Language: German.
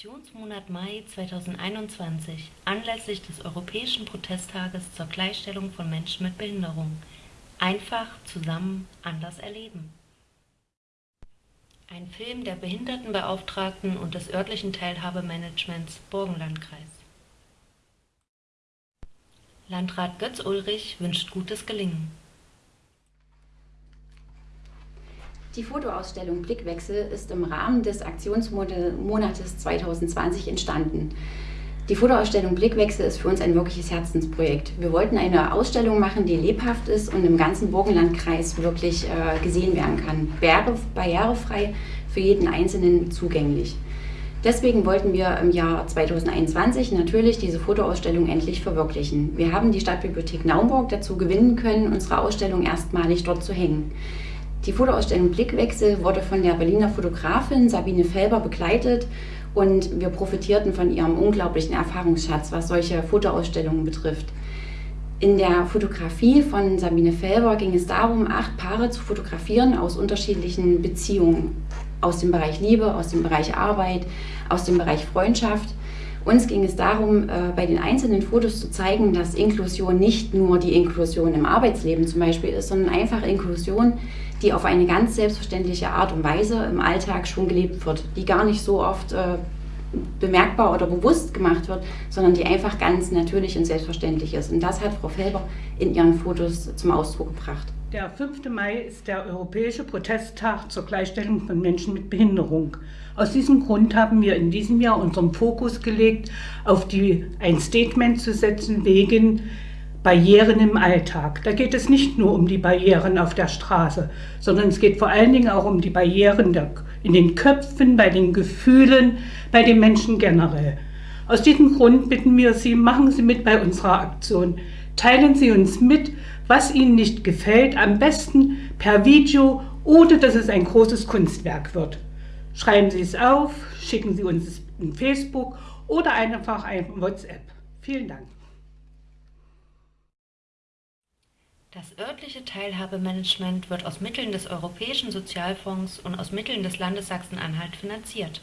Aktionsmonat Mai 2021 anlässlich des Europäischen Protesttages zur Gleichstellung von Menschen mit Behinderung. Einfach, zusammen, anders erleben. Ein Film der Behindertenbeauftragten und des örtlichen Teilhabemanagements Burgenlandkreis. Landrat Götz Ulrich wünscht gutes Gelingen. Die Fotoausstellung Blickwechsel ist im Rahmen des Aktionsmonates 2020 entstanden. Die Fotoausstellung Blickwechsel ist für uns ein wirkliches Herzensprojekt. Wir wollten eine Ausstellung machen, die lebhaft ist und im ganzen Burgenlandkreis wirklich äh, gesehen werden kann. Barrierefrei für jeden Einzelnen zugänglich. Deswegen wollten wir im Jahr 2021 natürlich diese Fotoausstellung endlich verwirklichen. Wir haben die Stadtbibliothek Naumburg dazu gewinnen können, unsere Ausstellung erstmalig dort zu hängen. Die Fotoausstellung Blickwechsel wurde von der Berliner Fotografin Sabine Felber begleitet und wir profitierten von ihrem unglaublichen Erfahrungsschatz, was solche Fotoausstellungen betrifft. In der Fotografie von Sabine Felber ging es darum, acht Paare zu fotografieren aus unterschiedlichen Beziehungen. Aus dem Bereich Liebe, aus dem Bereich Arbeit, aus dem Bereich Freundschaft. Uns ging es darum, äh, bei den einzelnen Fotos zu zeigen, dass Inklusion nicht nur die Inklusion im Arbeitsleben zum Beispiel ist, sondern einfach Inklusion, die auf eine ganz selbstverständliche Art und Weise im Alltag schon gelebt wird, die gar nicht so oft äh, bemerkbar oder bewusst gemacht wird, sondern die einfach ganz natürlich und selbstverständlich ist. Und das hat Frau Felber in ihren Fotos zum Ausdruck gebracht. Der 5. Mai ist der Europäische Protesttag zur Gleichstellung von Menschen mit Behinderung. Aus diesem Grund haben wir in diesem Jahr unseren Fokus gelegt, auf die, ein Statement zu setzen wegen Barrieren im Alltag. Da geht es nicht nur um die Barrieren auf der Straße, sondern es geht vor allen Dingen auch um die Barrieren der, in den Köpfen, bei den Gefühlen, bei den Menschen generell. Aus diesem Grund bitten wir Sie, machen Sie mit bei unserer Aktion. Teilen Sie uns mit, was Ihnen nicht gefällt, am besten per Video oder dass es ein großes Kunstwerk wird. Schreiben Sie es auf, schicken Sie uns in Facebook oder einfach ein WhatsApp. Vielen Dank. Das örtliche Teilhabemanagement wird aus Mitteln des Europäischen Sozialfonds und aus Mitteln des Landes Sachsen-Anhalt finanziert.